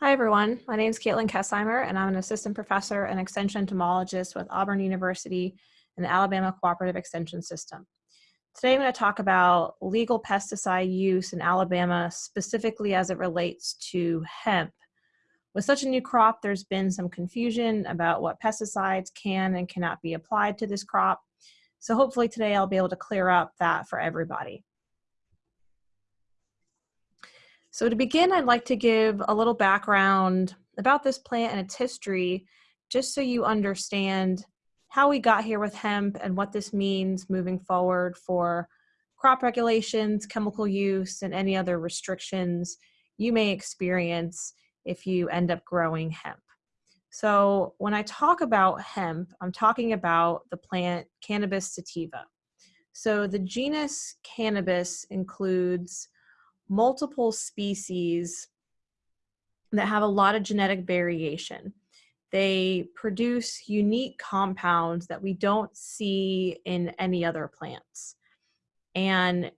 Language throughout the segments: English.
Hi, everyone. My name is Katelyn Kesheimer, and I'm an assistant professor and extension entomologist with Auburn University and the Alabama Cooperative Extension System. Today, I'm going to talk about legal pesticide use in Alabama, specifically as it relates to hemp. With such a new crop, there's been some confusion about what pesticides can and cannot be applied to this crop. So hopefully today I'll be able to clear up that for everybody. So to begin, I'd like to give a little background about this plant and its history, just so you understand how we got here with hemp and what this means moving forward for crop regulations, chemical use, and any other restrictions you may experience if you end up growing hemp. So when I talk about hemp, I'm talking about the plant Cannabis sativa. So the genus Cannabis includes multiple species that have a lot of genetic variation. They produce unique compounds that we don't see in any other plants. And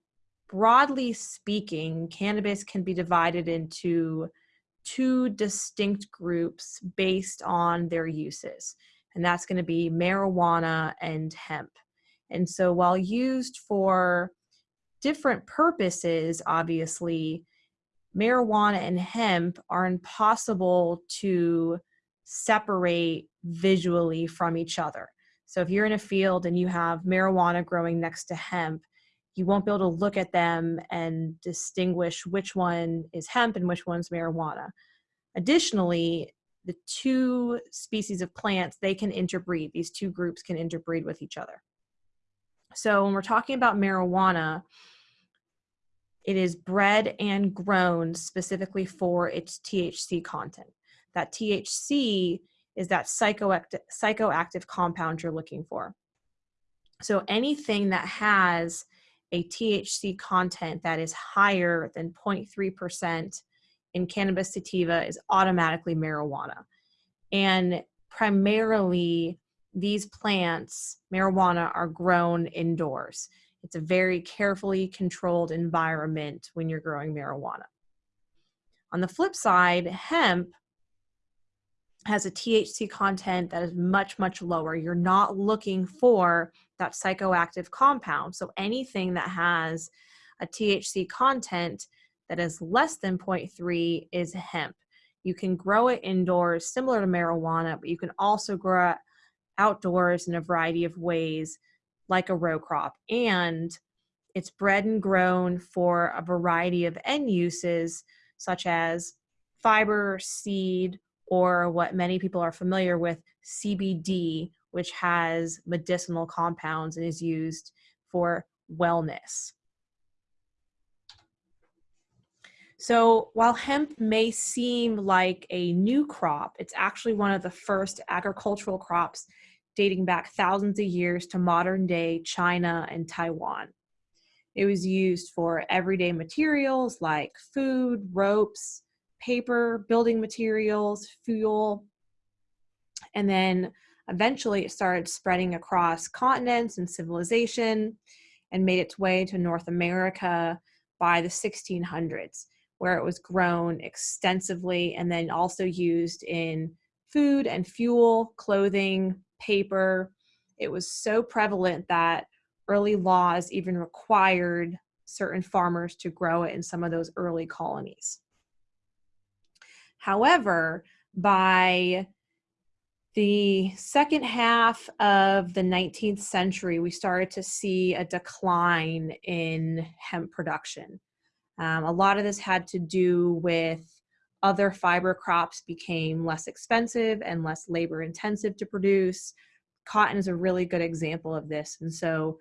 broadly speaking, cannabis can be divided into two distinct groups based on their uses. And that's going to be marijuana and hemp. And so while used for different purposes, obviously, marijuana and hemp are impossible to separate visually from each other. So if you're in a field and you have marijuana growing next to hemp, you won't be able to look at them and distinguish which one is hemp and which one's marijuana. Additionally, the two species of plants, they can interbreed. These two groups can interbreed with each other. So when we're talking about marijuana, it is bred and grown specifically for its THC content. That THC is that psychoactive, psychoactive compound you're looking for. So anything that has a THC content that is higher than 0.3% in cannabis sativa is automatically marijuana. And primarily, these plants, marijuana, are grown indoors. It's a very carefully controlled environment when you're growing marijuana. On the flip side, hemp has a THC content that is much, much lower. You're not looking for that psychoactive compound. So anything that has a THC content that is less than 0.3 is hemp. You can grow it indoors, similar to marijuana, but you can also grow it outdoors in a variety of ways, like a row crop. And it's bred and grown for a variety of end uses, such as fiber, seed, or what many people are familiar with, CBD, which has medicinal compounds and is used for wellness. So while hemp may seem like a new crop, it's actually one of the first agricultural crops dating back thousands of years to modern day China and Taiwan. It was used for everyday materials like food, ropes, paper, building materials, fuel, and then eventually it started spreading across continents and civilization and made its way to North America by the 1600s, where it was grown extensively and then also used in food and fuel, clothing, paper. It was so prevalent that early laws even required certain farmers to grow it in some of those early colonies. However, by the second half of the 19th century, we started to see a decline in hemp production. Um, a lot of this had to do with other fiber crops became less expensive and less labor intensive to produce. Cotton is a really good example of this. And so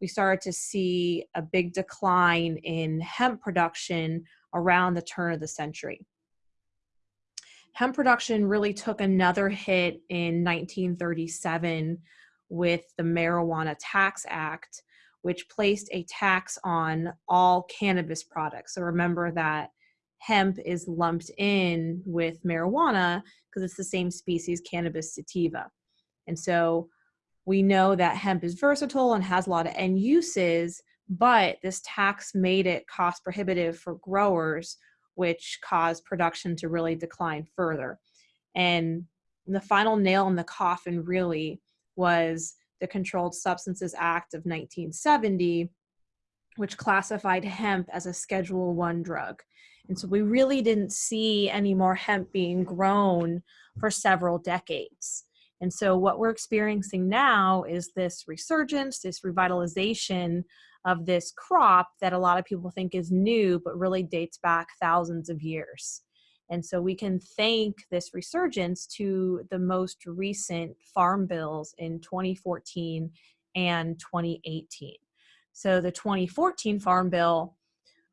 we started to see a big decline in hemp production around the turn of the century hemp production really took another hit in 1937 with the Marijuana Tax Act, which placed a tax on all cannabis products. So remember that hemp is lumped in with marijuana because it's the same species, cannabis sativa. And so we know that hemp is versatile and has a lot of end uses, but this tax made it cost prohibitive for growers which caused production to really decline further. And the final nail in the coffin really was the Controlled Substances Act of 1970, which classified hemp as a Schedule One drug. And so we really didn't see any more hemp being grown for several decades. And so what we're experiencing now is this resurgence, this revitalization of this crop that a lot of people think is new, but really dates back thousands of years. And so we can thank this resurgence to the most recent farm bills in 2014 and 2018. So the 2014 Farm Bill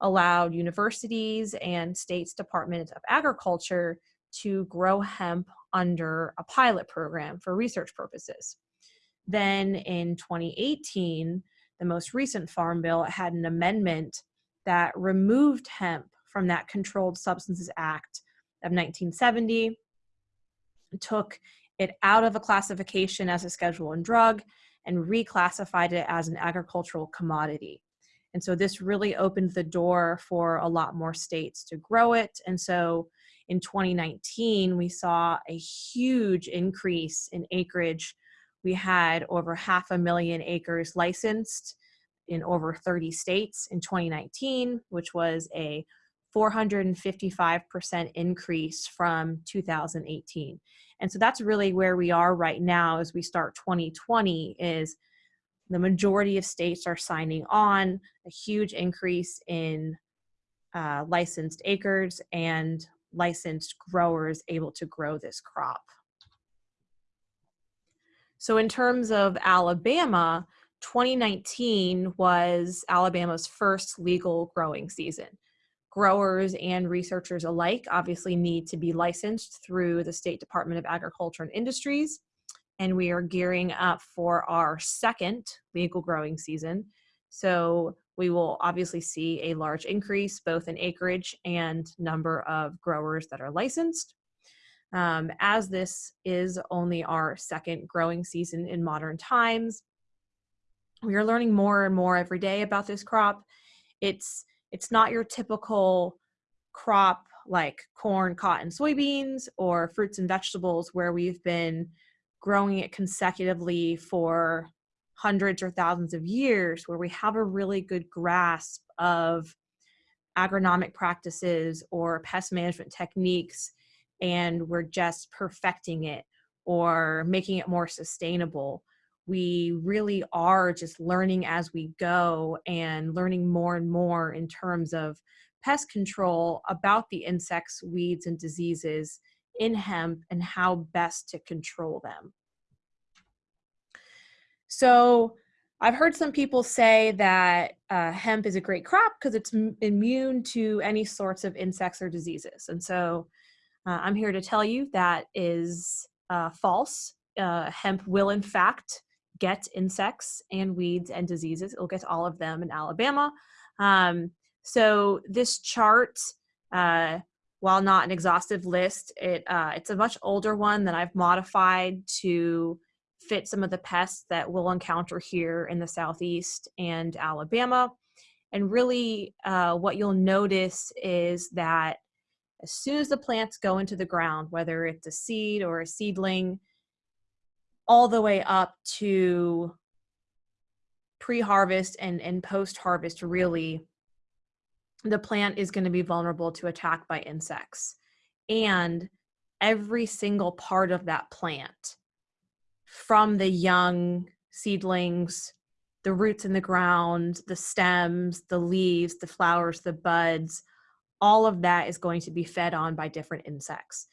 allowed universities and states Department of Agriculture to grow hemp under a pilot program for research purposes. Then in 2018, the most recent Farm Bill had an amendment that removed hemp from that Controlled Substances Act of 1970, took it out of a classification as a Schedule One drug and reclassified it as an agricultural commodity. And so this really opened the door for a lot more states to grow it. And so in 2019, we saw a huge increase in acreage. We had over half a million acres licensed in over 30 states in 2019, which was a 455% increase from 2018. And so that's really where we are right now as we start 2020 is the majority of states are signing on a huge increase in uh, licensed acres and licensed growers able to grow this crop. So in terms of Alabama, 2019 was Alabama's first legal growing season growers and researchers alike obviously need to be licensed through the State Department of Agriculture and Industries. And we are gearing up for our second legal growing season. So we will obviously see a large increase both in acreage and number of growers that are licensed. Um, as this is only our second growing season in modern times, we are learning more and more every day about this crop. It's it's not your typical crop like corn, cotton, soybeans, or fruits and vegetables where we've been growing it consecutively for hundreds or thousands of years, where we have a really good grasp of agronomic practices or pest management techniques, and we're just perfecting it or making it more sustainable. We really are just learning as we go and learning more and more in terms of pest control about the insects, weeds, and diseases in hemp and how best to control them. So I've heard some people say that uh, hemp is a great crop because it's immune to any sorts of insects or diseases. And so uh, I'm here to tell you that is uh, false. Uh, hemp will in fact get insects and weeds and diseases. It'll get all of them in Alabama. Um, so this chart, uh, while not an exhaustive list, it uh, it's a much older one that I've modified to fit some of the pests that we'll encounter here in the Southeast and Alabama. And really uh, what you'll notice is that as soon as the plants go into the ground, whether it's a seed or a seedling, all the way up to pre-harvest and, and post-harvest really the plant is going to be vulnerable to attack by insects. And every single part of that plant from the young seedlings the roots in the ground the stems the leaves the flowers the buds all of that is going to be fed on by different insects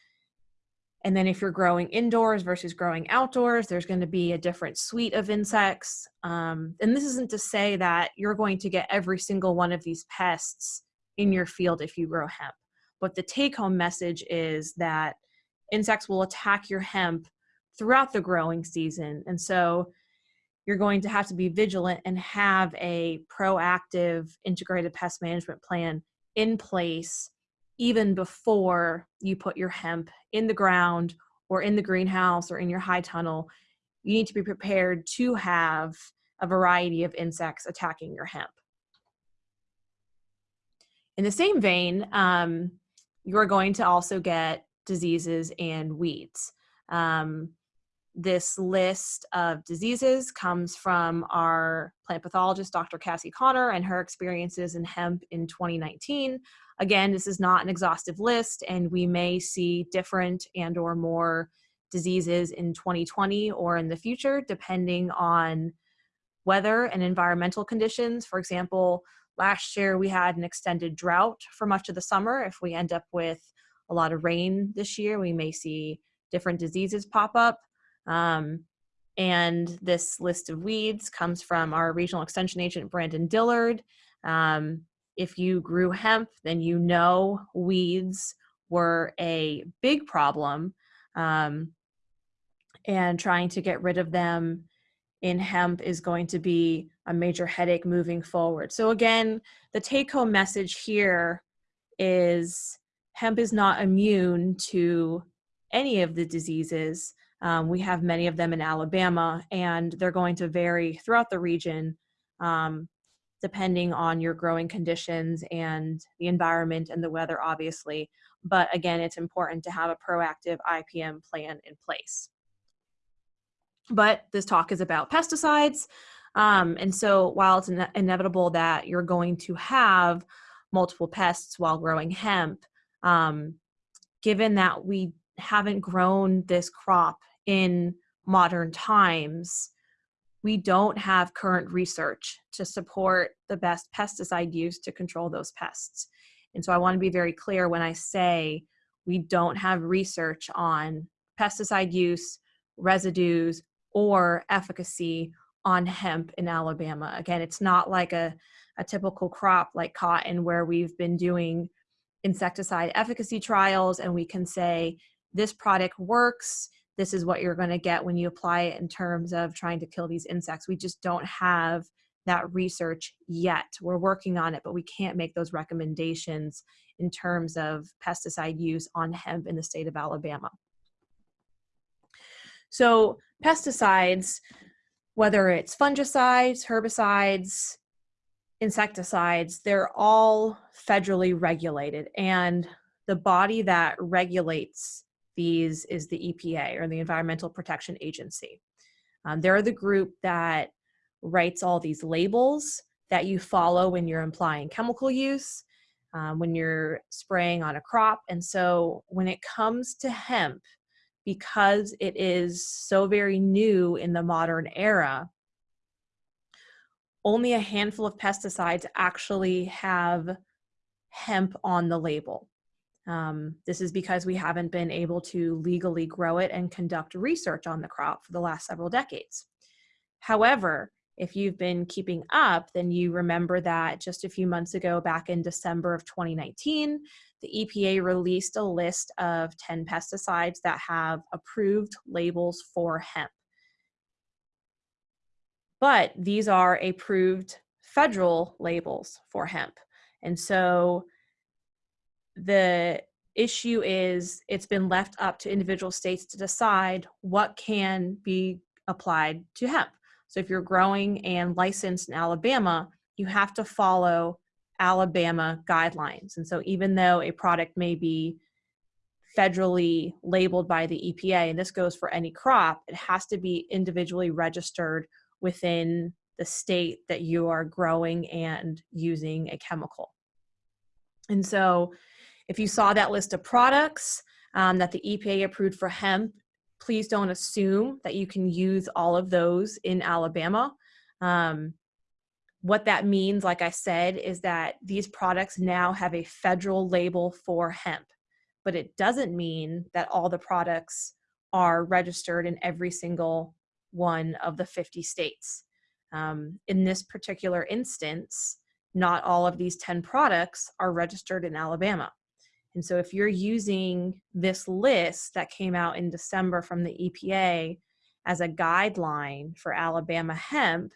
and then if you're growing indoors versus growing outdoors, there's going to be a different suite of insects. Um, and this isn't to say that you're going to get every single one of these pests in your field if you grow hemp. But the take home message is that insects will attack your hemp throughout the growing season. And so you're going to have to be vigilant and have a proactive integrated pest management plan in place even before you put your hemp in the ground or in the greenhouse or in your high tunnel, you need to be prepared to have a variety of insects attacking your hemp. in the same vein, um, you're going to also get diseases and weeds. Um, this list of diseases comes from our plant pathologist, Dr. Kassie Conner, and her experiences in hemp in 2019. Again, this is not an exhaustive list, and we may see different and or more diseases in 2020 or in the future, depending on weather and environmental conditions. For example, last year we had an extended drought for much of the summer. If we end up with a lot of rain this year, we may see different diseases pop up. Um, and this list of weeds comes from our regional extension agent, Brandon Dillard. Um, if you grew hemp, then you know weeds were a big problem. Um, and trying to get rid of them in hemp is going to be a major headache moving forward. So again, the take home message here is hemp is not immune to any of the diseases. Um, we have many of them in Alabama, and they're going to vary throughout the region um, depending on your growing conditions and the environment and the weather, obviously. But again, it's important to have a proactive IPM plan in place. But this talk is about pesticides. Um, and so while it's ine inevitable that you're going to have multiple pests while growing hemp, um, given that we haven't grown this crop in modern times, we don't have current research to support the best pesticide use to control those pests. And so I want to be very clear when I say we don't have research on pesticide use, residues, or efficacy on hemp in Alabama. Again, it's not like a, a typical crop like cotton where we've been doing insecticide efficacy trials and we can say this product works this is what you're going to get when you apply it in terms of trying to kill these insects we just don't have that research yet we're working on it but we can't make those recommendations in terms of pesticide use on hemp in the state of alabama so pesticides whether it's fungicides herbicides insecticides, they're all federally regulated. And the body that regulates these is the EPA or the Environmental Protection Agency. Um, they're the group that writes all these labels that you follow when you're implying chemical use, um, when you're spraying on a crop. And so when it comes to hemp, because it is so very new in the modern era, only a handful of pesticides actually have hemp on the label. Um, this is because we haven't been able to legally grow it and conduct research on the crop for the last several decades. However, if you've been keeping up, then you remember that just a few months ago, back in December of 2019, the EPA released a list of 10 pesticides that have approved labels for hemp but these are approved federal labels for hemp. And so the issue is it's been left up to individual states to decide what can be applied to hemp. So if you're growing and licensed in Alabama, you have to follow Alabama guidelines. And so even though a product may be federally labeled by the EPA, and this goes for any crop, it has to be individually registered within the state that you are growing and using a chemical. And so if you saw that list of products um, that the EPA approved for hemp, please don't assume that you can use all of those in Alabama. Um, what that means, like I said, is that these products now have a federal label for hemp, but it doesn't mean that all the products are registered in every single one of the 50 states. Um, in this particular instance, not all of these 10 products are registered in Alabama. And so if you're using this list that came out in December from the EPA as a guideline for Alabama hemp,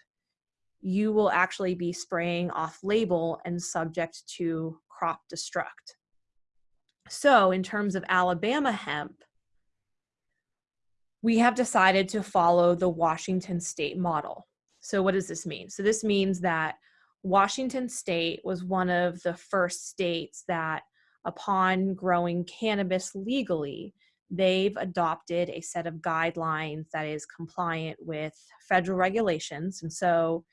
you will actually be spraying off label and subject to crop destruct. So in terms of Alabama hemp, we have decided to follow the Washington state model. So what does this mean? So this means that Washington State was one of the first states that, upon growing cannabis legally, they've adopted a set of guidelines that is compliant with federal regulations. And so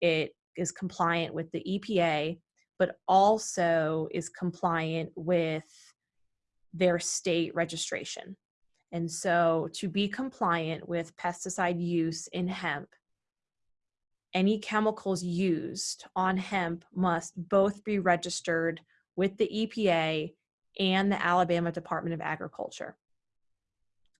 it is compliant with the EPA, but also is compliant with their state registration. And so to be compliant with pesticide use in hemp, any chemicals used on hemp must both be registered with the EPA and the Alabama Department of Agriculture.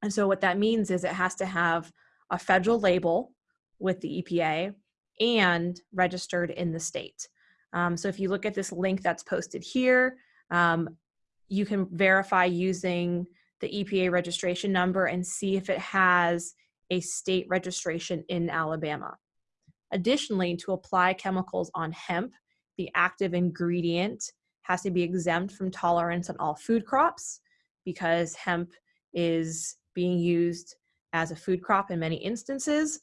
And so what that means is it has to have a federal label with the EPA and registered in the state. Um, so if you look at this link that's posted here, um, you can verify using the EPA registration number and see if it has a state registration in Alabama. Additionally, to apply chemicals on hemp, the active ingredient has to be exempt from tolerance on all food crops because hemp is being used as a food crop in many instances.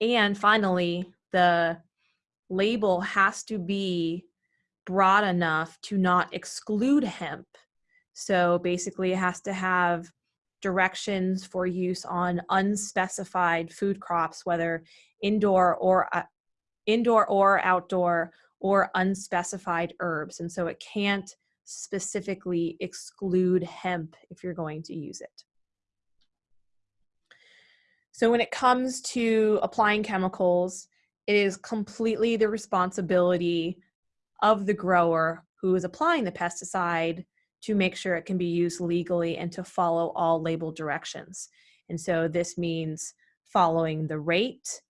And finally, the label has to be broad enough to not exclude hemp. So basically, it has to have directions for use on unspecified food crops, whether indoor or uh, indoor or outdoor or unspecified herbs. And so it can't specifically exclude hemp if you're going to use it. So when it comes to applying chemicals, it is completely the responsibility of the grower who is applying the pesticide to make sure it can be used legally and to follow all label directions. And so this means following the rate,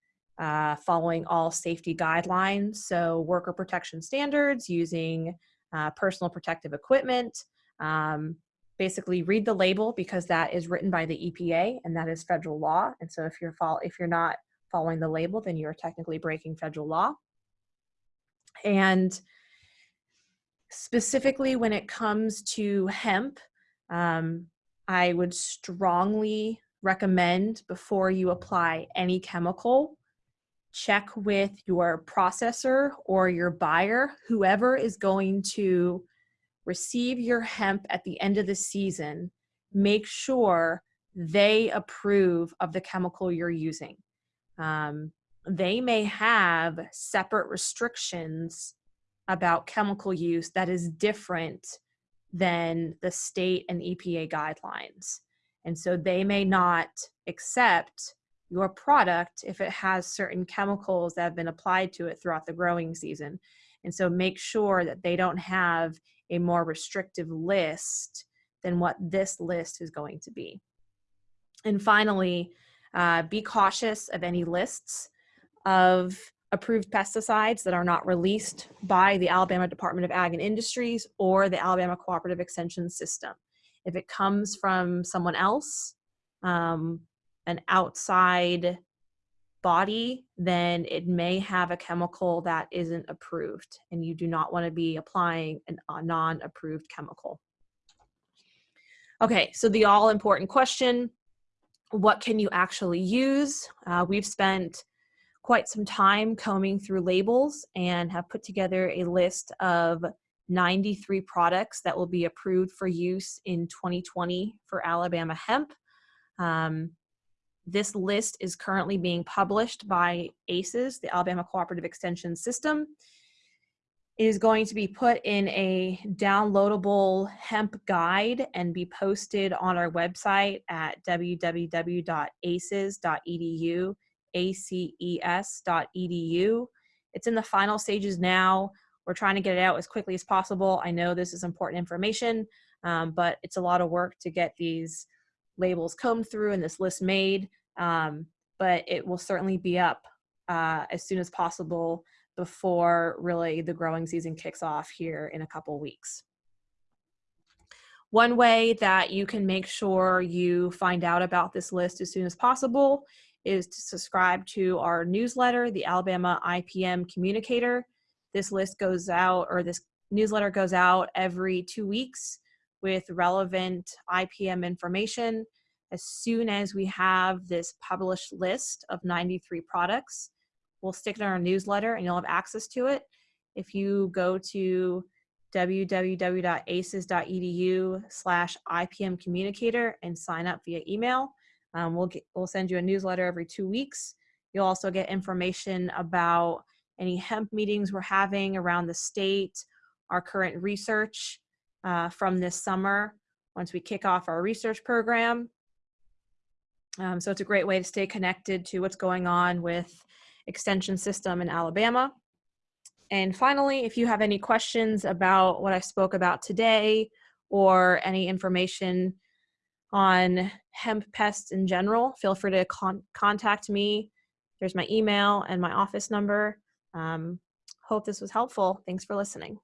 uh, following all safety guidelines, so worker protection standards, using uh, personal protective equipment. Um, basically, read the label because that is written by the EPA and that is federal law. And so, if you're if you're not following the label, then you're technically breaking federal law. And specifically, when it comes to hemp, um, I would strongly recommend before you apply any chemical check with your processor or your buyer, whoever is going to receive your hemp at the end of the season, make sure they approve of the chemical you're using. Um, they may have separate restrictions about chemical use that is different than the state and EPA guidelines. And so they may not accept your product if it has certain chemicals that have been applied to it throughout the growing season. And so make sure that they don't have a more restrictive list than what this list is going to be. And finally, uh, be cautious of any lists of approved pesticides that are not released by the Alabama Department of Ag and Industries or the Alabama Cooperative Extension System. If it comes from someone else, um, an outside body, then it may have a chemical that isn't approved, and you do not want to be applying an, a non approved chemical. Okay, so the all important question what can you actually use? Uh, we've spent quite some time combing through labels and have put together a list of 93 products that will be approved for use in 2020 for Alabama hemp. Um, this list is currently being published by ACES, the Alabama Cooperative Extension System. It is going to be put in a downloadable hemp guide and be posted on our website at www.aces.edu, aces.edu. It's in the final stages now. We're trying to get it out as quickly as possible. I know this is important information, um, but it's a lot of work to get these labels combed through and this list made, um, but it will certainly be up uh, as soon as possible before really the growing season kicks off here in a couple weeks. One way that you can make sure you find out about this list as soon as possible is to subscribe to our newsletter, the Alabama IPM Communicator. This list goes out, or this newsletter goes out every two weeks with relevant IPM information. As soon as we have this published list of 93 products, we'll stick it in our newsletter and you'll have access to it. If you go to www.aces.edu slash IPM communicator and sign up via email, um, we'll, get, we'll send you a newsletter every two weeks. You'll also get information about any hemp meetings we're having around the state, our current research uh, from this summer once we kick off our research program. Um, so it's a great way to stay connected to what's going on with extension system in Alabama. And finally, if you have any questions about what I spoke about today or any information on hemp pests in general, feel free to con contact me. There's my email and my office number. Um, hope this was helpful. Thanks for listening.